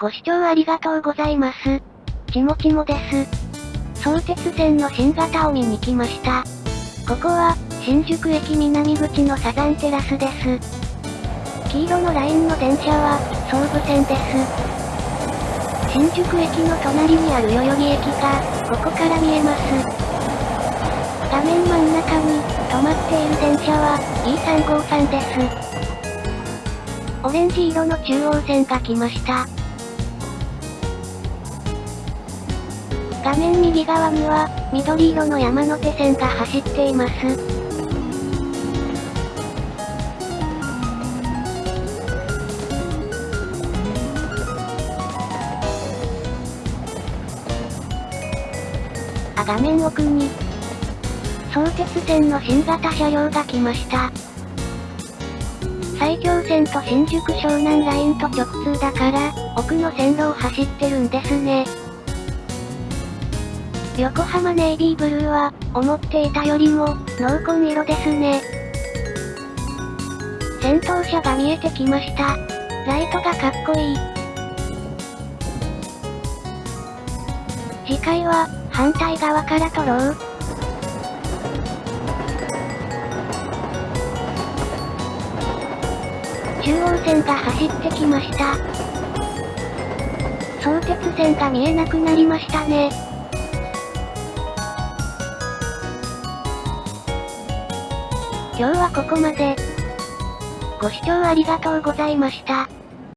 ご視聴ありがとうございます。ちもちもです。相鉄線の新型を見に来ました。ここは、新宿駅南口のサザンテラスです。黄色のラインの電車は、総武線です。新宿駅の隣にある代々木駅が、ここから見えます。画面真ん中に、止まっている電車は、E353 です。オレンジ色の中央線が来ました。画面右側には、緑色の山手線が走っています。あ、画面奥に、相鉄線の新型車両が来ました。埼京線と新宿湘南ラインと直通だから、奥の線路を走ってるんですね。横浜ネイビーブルーは、思っていたよりも、濃紺色ですね。先頭車が見えてきました。ライトがかっこいい。次回は、反対側から撮ろう。中央線が走ってきました。相鉄線が見えなくなりましたね。今日はここまで。ご視聴ありがとうございました。